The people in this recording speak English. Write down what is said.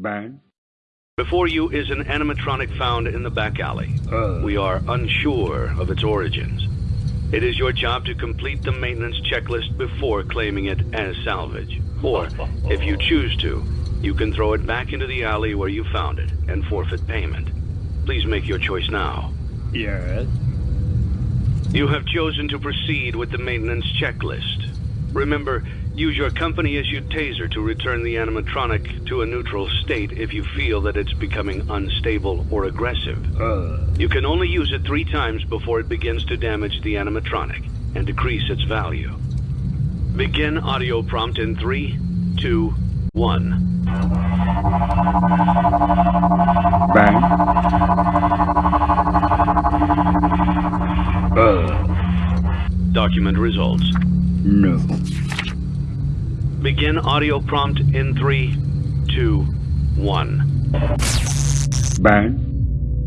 Bang. Before you is an animatronic found in the back alley. Uh. We are unsure of its origins. It is your job to complete the maintenance checklist before claiming it as salvage. Or, if you choose to, you can throw it back into the alley where you found it and forfeit payment. Please make your choice now. Yes. You have chosen to proceed with the maintenance checklist. Remember, use your company-issued taser to return the animatronic to a neutral state if you feel that it's becoming unstable or aggressive. Uh. You can only use it three times before it begins to damage the animatronic and decrease its value. Begin audio prompt in three, two, one. Bang. Uh. Document results. No. Begin audio prompt in three, two, one. Bang.